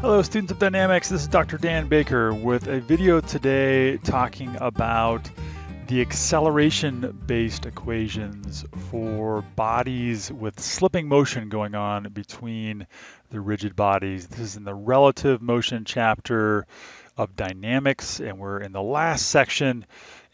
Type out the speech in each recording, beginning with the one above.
Hello students of dynamics, this is Dr. Dan Baker with a video today talking about the acceleration based equations for bodies with slipping motion going on between the rigid bodies. This is in the relative motion chapter of dynamics and we're in the last section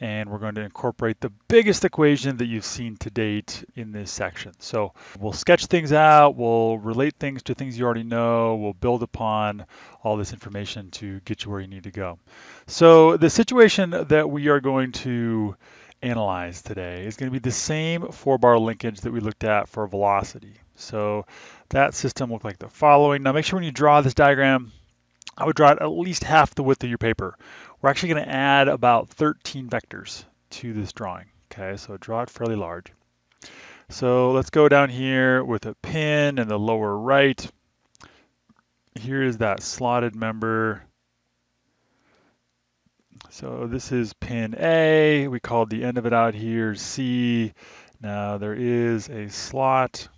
and we're going to incorporate the biggest equation that you've seen to date in this section. So we'll sketch things out, we'll relate things to things you already know, we'll build upon all this information to get you where you need to go. So the situation that we are going to analyze today is going to be the same four bar linkage that we looked at for velocity. So that system looked like the following. Now make sure when you draw this diagram, I would draw it at least half the width of your paper. We're actually going to add about 13 vectors to this drawing. Okay, so draw it fairly large. So let's go down here with a pin in the lower right. Here is that slotted member. So this is pin A. We called the end of it out here C. Now there is a slot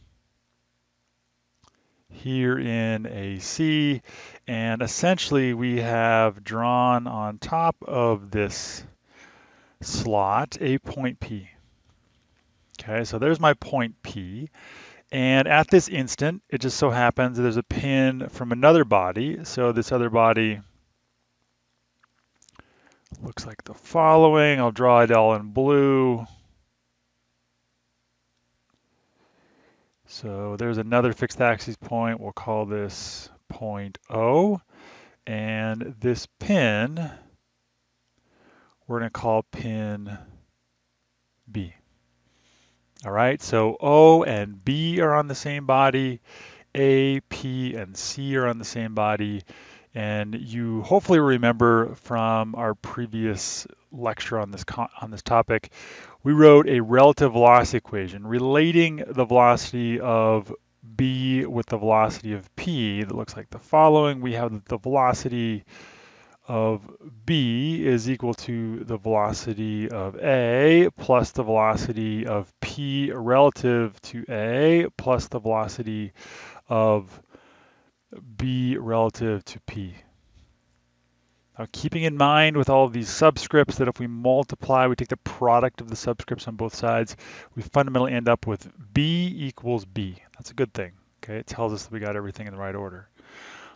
here in AC and essentially we have drawn on top of this slot a point P. Okay, so there's my point P. And at this instant, it just so happens there's a pin from another body. So this other body looks like the following. I'll draw it all in blue. So there's another fixed axis point. We'll call this point O. And this pin, we're going to call pin B. All right, so O and B are on the same body. A, P, and C are on the same body. And you hopefully remember from our previous lecture on this on this topic, we wrote a relative velocity equation relating the velocity of b with the velocity of p that looks like the following. We have the velocity of b is equal to the velocity of a plus the velocity of p relative to a plus the velocity of b relative to p. Now keeping in mind with all of these subscripts that if we multiply, we take the product of the subscripts on both sides, we fundamentally end up with b equals b. That's a good thing. Okay, it tells us that we got everything in the right order.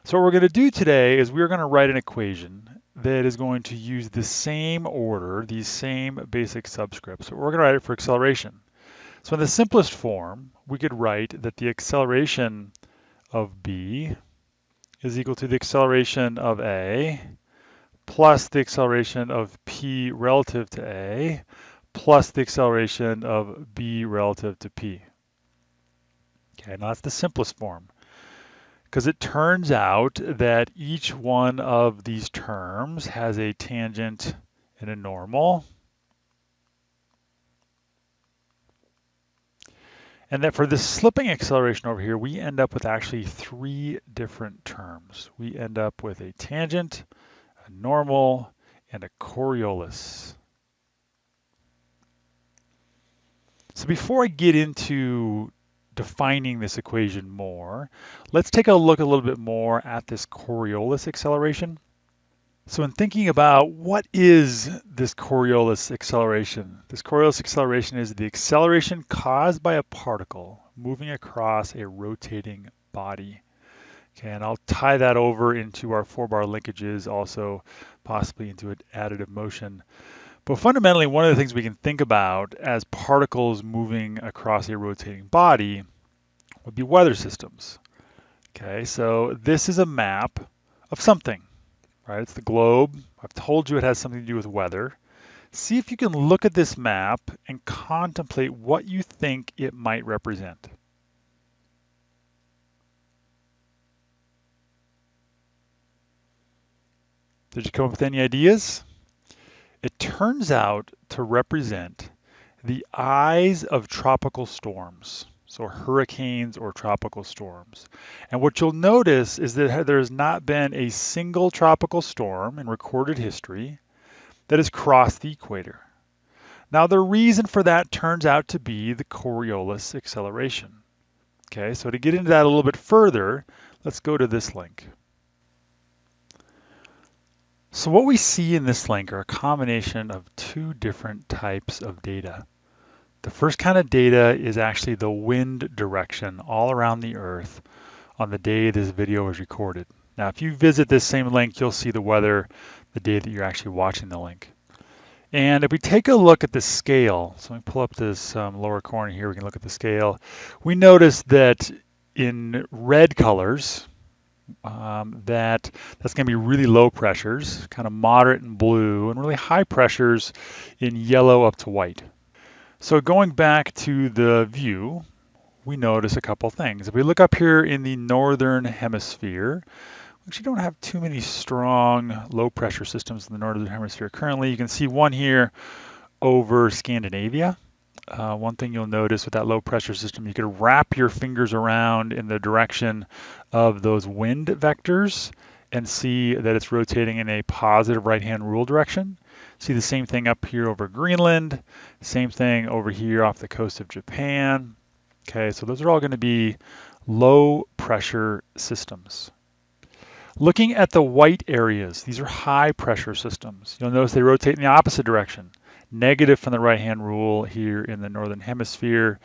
So what we're going to do today is we're going to write an equation that is going to use the same order, these same basic subscripts. We're going to write it for acceleration. So in the simplest form, we could write that the acceleration of b is equal to the acceleration of a plus the acceleration of p relative to a plus the acceleration of b relative to p. Okay, now that's the simplest form because it turns out that each one of these terms has a tangent and a normal. And that for this slipping acceleration over here, we end up with actually three different terms. We end up with a tangent, normal, and a Coriolis. So before I get into defining this equation more, let's take a look a little bit more at this Coriolis acceleration. So in thinking about what is this Coriolis acceleration? This Coriolis acceleration is the acceleration caused by a particle moving across a rotating body. And I'll tie that over into our four bar linkages, also possibly into an additive motion. But fundamentally, one of the things we can think about as particles moving across a rotating body would be weather systems. Okay, so this is a map of something right? It's the globe. I've told you it has something to do with weather. See if you can look at this map and contemplate what you think it might represent. Did you come up with any ideas? It turns out to represent the eyes of tropical storms so hurricanes or tropical storms. And what you'll notice is that there has not been a single tropical storm in recorded history that has crossed the equator. Now the reason for that turns out to be the Coriolis acceleration. Okay, so to get into that a little bit further, let's go to this link. So what we see in this link are a combination of two different types of data. The first kind of data is actually the wind direction all around the Earth on the day this video is recorded. Now, if you visit this same link, you'll see the weather the day that you're actually watching the link. And if we take a look at the scale, so we pull up this um, lower corner here, we can look at the scale. We notice that in red colors, um, that that's going to be really low pressures, kind of moderate in blue, and really high pressures in yellow up to white. So going back to the view, we notice a couple things. If we look up here in the northern hemisphere, we actually don't have too many strong low pressure systems in the northern hemisphere currently. You can see one here over Scandinavia. Uh, one thing you'll notice with that low pressure system, you could wrap your fingers around in the direction of those wind vectors and see that it's rotating in a positive right-hand rule direction. See the same thing up here over Greenland, same thing over here off the coast of Japan. Okay, so those are all going to be low pressure systems. Looking at the white areas, these are high pressure systems. You'll notice they rotate in the opposite direction. Negative from the right-hand rule here in the northern hemisphere.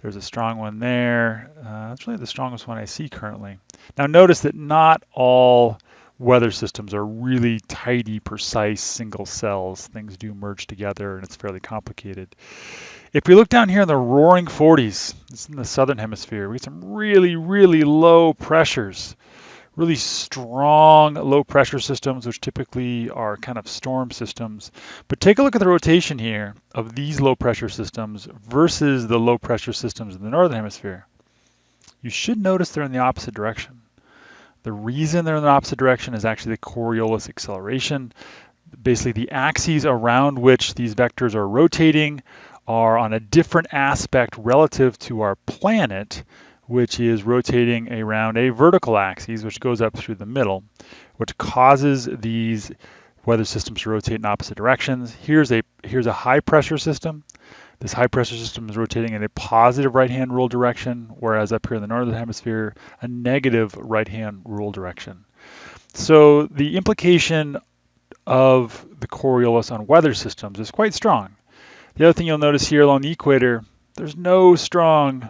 There's a strong one there. Uh, that's really the strongest one I see currently. Now notice that not all weather systems are really tidy, precise single cells. Things do merge together and it's fairly complicated. If we look down here in the roaring 40s, it's in the southern hemisphere, we get some really, really low pressures really strong low pressure systems, which typically are kind of storm systems. But take a look at the rotation here of these low pressure systems versus the low pressure systems in the northern hemisphere. You should notice they're in the opposite direction. The reason they're in the opposite direction is actually the Coriolis acceleration. Basically, the axes around which these vectors are rotating are on a different aspect relative to our planet which is rotating around a vertical axis, which goes up through the middle, which causes these weather systems to rotate in opposite directions. Here's a here's a high pressure system. This high pressure system is rotating in a positive right-hand rule direction, whereas up here in the northern hemisphere, a negative right-hand rule direction. So the implication of the Coriolis on weather systems is quite strong. The other thing you'll notice here along the equator, there's no strong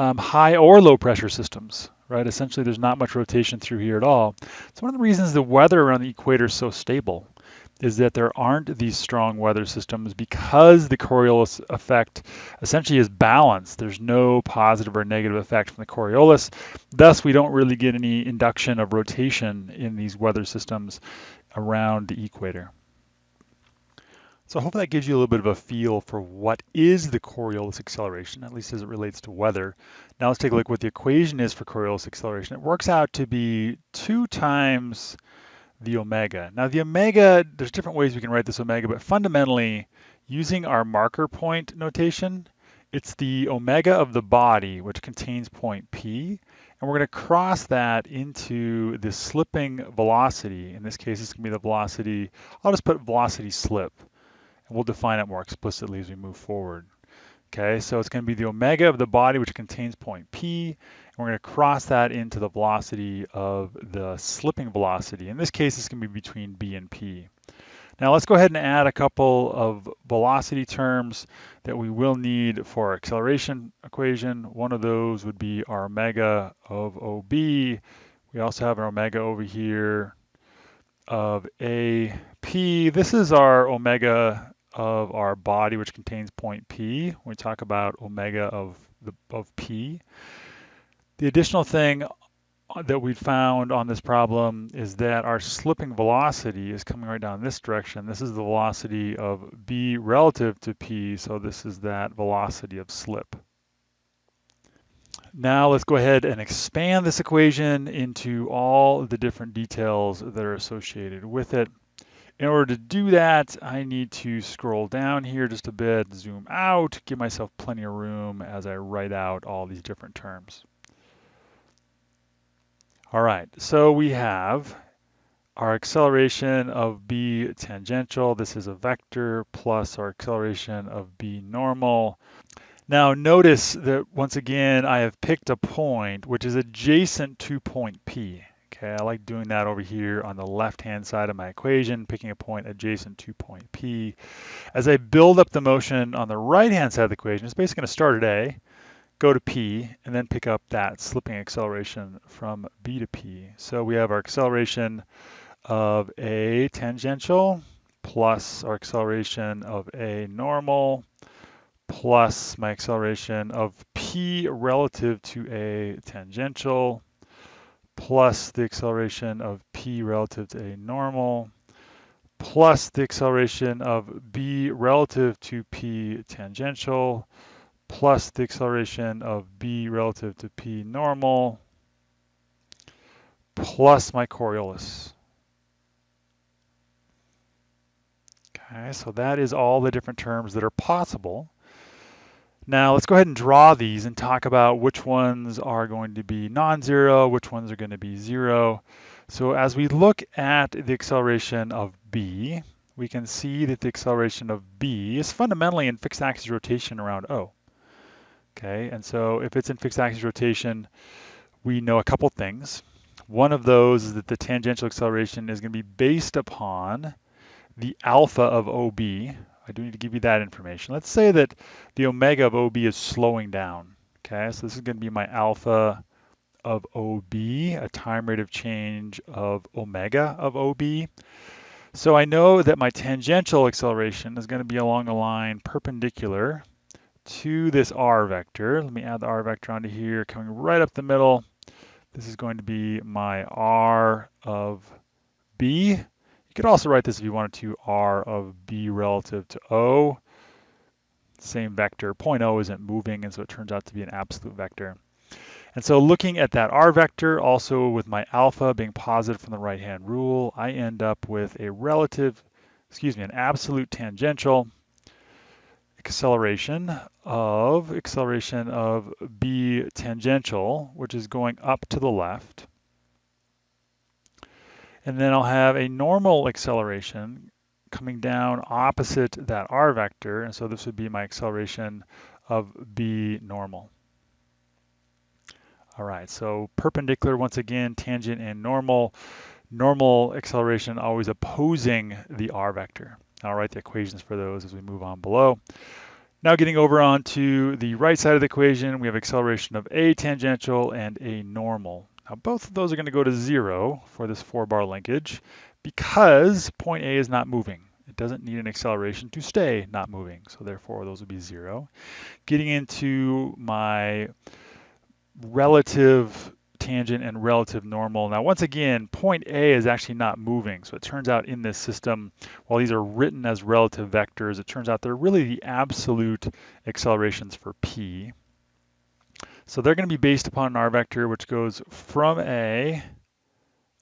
um, high or low pressure systems, right? Essentially, there's not much rotation through here at all. So one of the reasons the weather around the equator is so stable is that there aren't these strong weather systems because the Coriolis effect essentially is balanced. There's no positive or negative effect from the Coriolis. Thus, we don't really get any induction of rotation in these weather systems around the equator. So hopefully that gives you a little bit of a feel for what is the Coriolis acceleration, at least as it relates to weather. Now let's take a look what the equation is for Coriolis acceleration. It works out to be two times the omega. Now the omega, there's different ways we can write this omega, but fundamentally, using our marker point notation, it's the omega of the body, which contains point P, and we're going to cross that into the slipping velocity. In this case, it's going to be the velocity, I'll just put velocity slip. We'll define it more explicitly as we move forward. Okay, so it's going to be the omega of the body, which contains point P, and we're going to cross that into the velocity of the slipping velocity. In this case, it's going to be between B and P. Now let's go ahead and add a couple of velocity terms that we will need for our acceleration equation. One of those would be our omega of OB. We also have our omega over here of AP. This is our omega of our body, which contains point P. We talk about omega of, the, of P. The additional thing uh, that we found on this problem is that our slipping velocity is coming right down this direction. This is the velocity of B relative to P, so this is that velocity of slip. Now let's go ahead and expand this equation into all the different details that are associated with it. In order to do that, I need to scroll down here just a bit, zoom out, give myself plenty of room as I write out all these different terms. All right, so we have our acceleration of b tangential. This is a vector plus our acceleration of b normal. Now notice that once again, I have picked a point which is adjacent to point P. Okay, I like doing that over here on the left-hand side of my equation, picking a point adjacent to point P. As I build up the motion on the right-hand side of the equation, it's basically going to start at A, go to P, and then pick up that slipping acceleration from B to P. So we have our acceleration of A tangential plus our acceleration of A normal plus my acceleration of P relative to A tangential plus the acceleration of p relative to a normal plus the acceleration of b relative to p tangential plus the acceleration of b relative to p normal plus my Coriolis. Okay, so that is all the different terms that are possible. Now let's go ahead and draw these and talk about which ones are going to be non-zero, which ones are going to be zero. So as we look at the acceleration of b, we can see that the acceleration of b is fundamentally in fixed axis rotation around O. Okay, and so if it's in fixed axis rotation, we know a couple things. One of those is that the tangential acceleration is going to be based upon the alpha of OB, I do need to give you that information. Let's say that the omega of OB is slowing down. Okay, so this is going to be my alpha of OB, a time rate of change of omega of OB. So I know that my tangential acceleration is going to be along a line perpendicular to this r vector. Let me add the r vector onto here, coming right up the middle. This is going to be my r of b. You could also write this if you wanted to, r of b relative to O. Same vector, point O isn't moving, and so it turns out to be an absolute vector. And so looking at that r vector, also with my alpha being positive from the right-hand rule, I end up with a relative, excuse me, an absolute tangential acceleration of acceleration of b tangential, which is going up to the left. And then I'll have a normal acceleration coming down opposite that r vector. And so this would be my acceleration of b normal. All right, so perpendicular once again, tangent and normal. Normal acceleration always opposing the r vector. I'll write the equations for those as we move on below. Now getting over onto the right side of the equation, we have acceleration of a tangential and a normal. Now both of those are going to go to zero for this four bar linkage because point A is not moving. It doesn't need an acceleration to stay not moving. So therefore those would be zero. Getting into my relative tangent and relative normal. Now, once again, point A is actually not moving. So it turns out in this system, while these are written as relative vectors, it turns out they're really the absolute accelerations for P. So they're going to be based upon an R vector, which goes from A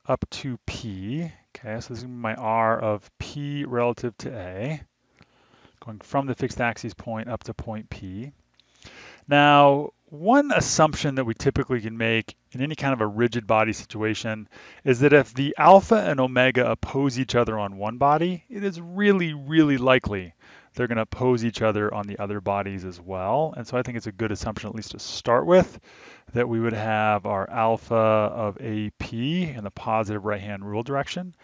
up to P. Okay, so this is my R of P relative to A, going from the fixed axis point up to point P. Now, one assumption that we typically can make in any kind of a rigid body situation is that if the alpha and omega oppose each other on one body, it is really, really likely they're going to oppose each other on the other bodies as well. And so I think it's a good assumption, at least to start with, that we would have our alpha of AP in the positive right-hand rule direction.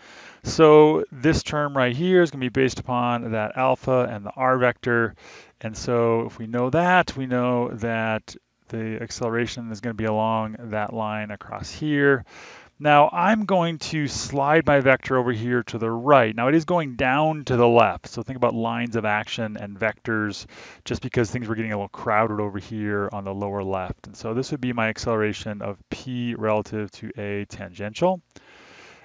So this term right here is going to be based upon that alpha and the r vector. And so if we know that, we know that the acceleration is going to be along that line across here. Now I'm going to slide my vector over here to the right. Now it is going down to the left. So think about lines of action and vectors just because things were getting a little crowded over here on the lower left. And so this would be my acceleration of P relative to A tangential.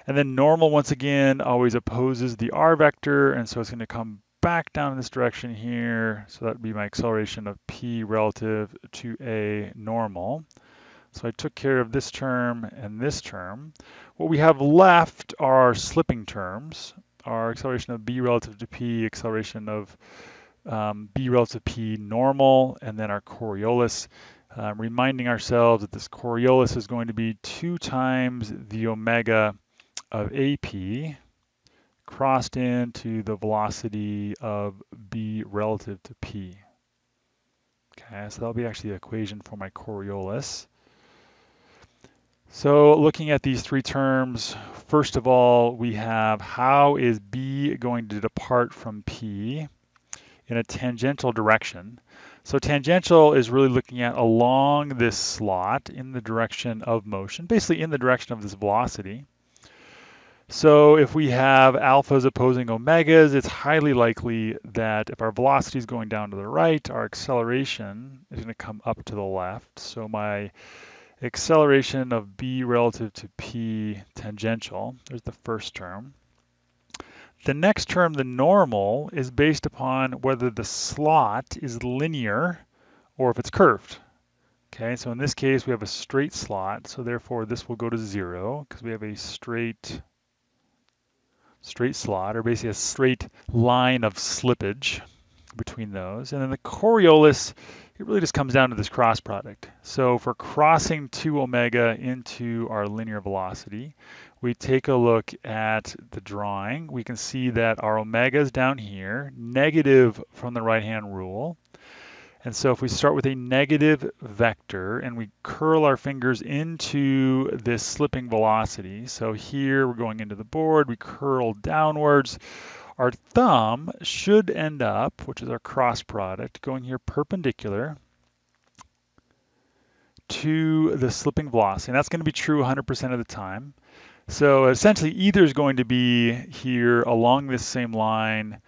And then normal, once again, always opposes the R vector. And so it's going to come back down in this direction here. So that would be my acceleration of P relative to A normal. So I took care of this term and this term. What we have left are our slipping terms, our acceleration of b relative to p, acceleration of um, b relative to p normal, and then our Coriolis, uh, reminding ourselves that this Coriolis is going to be 2 times the omega of AP crossed into the velocity of b relative to p. Okay, so that'll be actually the equation for my Coriolis. So looking at these three terms, first of all, we have how is B going to depart from P in a tangential direction? So tangential is really looking at along this slot in the direction of motion, basically in the direction of this velocity. So if we have alphas opposing omegas, it's highly likely that if our velocity is going down to the right, our acceleration is going to come up to the left. So my acceleration of b relative to p tangential, there's the first term. The next term, the normal, is based upon whether the slot is linear or if it's curved. Okay, so in this case, we have a straight slot, so therefore this will go to zero because we have a straight straight slot, or basically a straight line of slippage between those. And then the Coriolis, it really just comes down to this cross product. So for crossing 2 omega into our linear velocity, we take a look at the drawing. We can see that our omega is down here, negative from the right-hand rule. And so if we start with a negative vector and we curl our fingers into this slipping velocity, so here we're going into the board, we curl downwards, our thumb should end up, which is our cross product, going here perpendicular to the slipping velocity. And that's going to be true 100% of the time. So essentially either is going to be here along this same line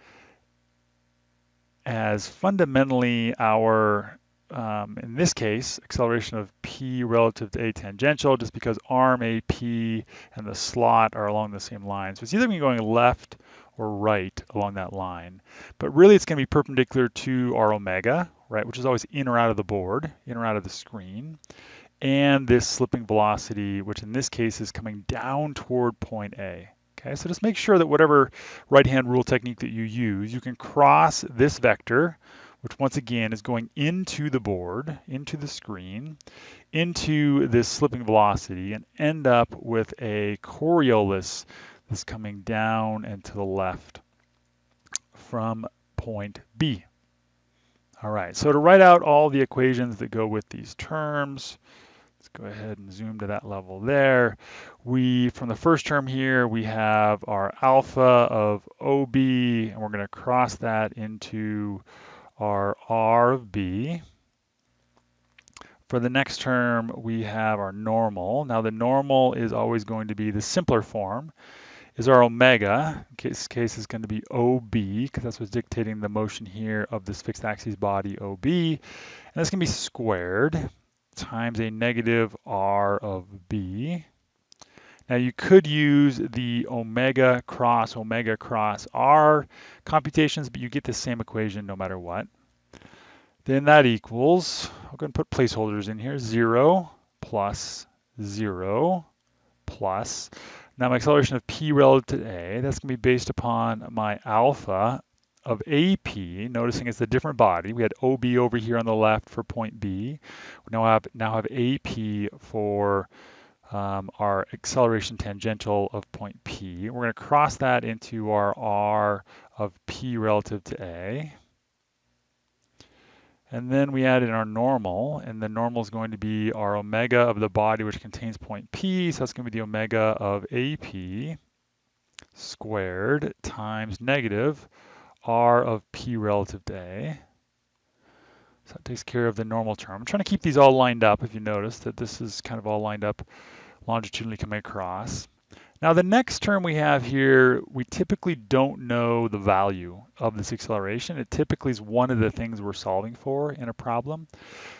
as fundamentally our, um, in this case, acceleration of p relative to a tangential, just because arm AP and the slot are along the same line. So it's either going to be going left or right along that line. But really it's going to be perpendicular to our omega, right, which is always in or out of the board, in or out of the screen, and this slipping velocity, which in this case is coming down toward point A. Okay, so just make sure that whatever right-hand rule technique that you use, you can cross this vector, which once again is going into the board, into the screen, into this slipping velocity, and end up with a Coriolis that's coming down and to the left from point B. All right, so to write out all the equations that go with these terms, Let's go ahead and zoom to that level there. We, from the first term here, we have our alpha of OB, and we're going to cross that into our R of B. For the next term, we have our normal. Now the normal is always going to be the simpler form, is our omega. In this case is going to be OB, because that's what's dictating the motion here of this fixed axis body OB. And that's going to be squared times a negative r of b. Now you could use the omega cross omega cross r computations, but you get the same equation no matter what. Then that equals, I'm going to put placeholders in here, 0 plus 0 plus. Now my acceleration of p relative to a, that's going to be based upon my alpha of AP, noticing it's a different body. We had OB over here on the left for point B. We now have, now have AP for um, our acceleration tangential of point P. We're going to cross that into our R of P relative to A. And then we add in our normal, and the normal is going to be our omega of the body which contains point P, so that's going to be the omega of AP squared times negative r of p relative to a. So that takes care of the normal term. I'm trying to keep these all lined up if you notice that this is kind of all lined up longitudinally coming across. Now the next term we have here, we typically don't know the value of this acceleration. It typically is one of the things we're solving for in a problem.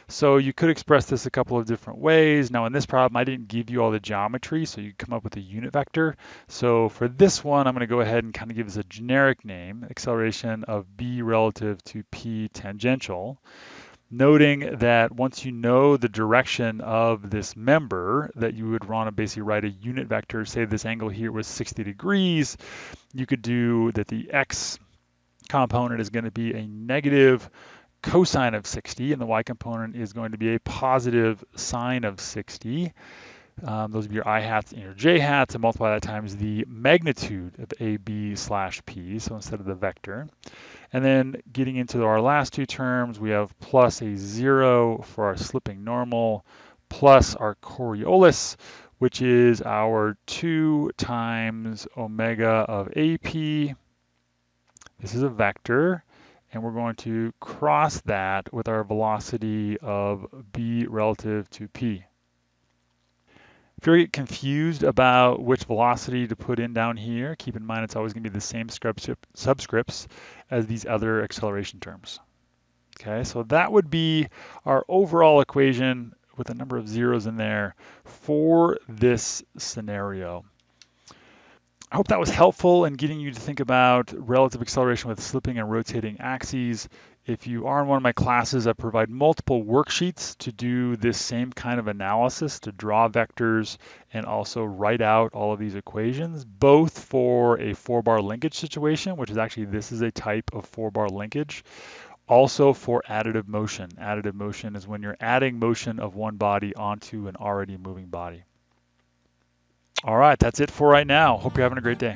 So you could express this a couple of different ways. Now in this problem, I didn't give you all the geometry, so you come up with a unit vector. So for this one, I'm gonna go ahead and kind of give this a generic name, acceleration of b relative to p tangential noting that once you know the direction of this member, that you would want to basically write a unit vector, say this angle here was 60 degrees, you could do that the x component is going to be a negative cosine of 60, and the y component is going to be a positive sine of 60. Um, those would be your i hats and your j hats, and multiply that times the magnitude of ab slash p, so instead of the vector. And then getting into our last two terms, we have plus a zero for our slipping normal, plus our Coriolis, which is our 2 times omega of AP. This is a vector, and we're going to cross that with our velocity of b relative to p. If you get confused about which velocity to put in down here, keep in mind it's always going to be the same subscripts as these other acceleration terms. Okay, so that would be our overall equation with a number of zeros in there for this scenario. I hope that was helpful in getting you to think about relative acceleration with slipping and rotating axes. If you are in one of my classes, I provide multiple worksheets to do this same kind of analysis, to draw vectors and also write out all of these equations, both for a four-bar linkage situation, which is actually, this is a type of four-bar linkage, also for additive motion. Additive motion is when you're adding motion of one body onto an already moving body. All right, that's it for right now. Hope you're having a great day.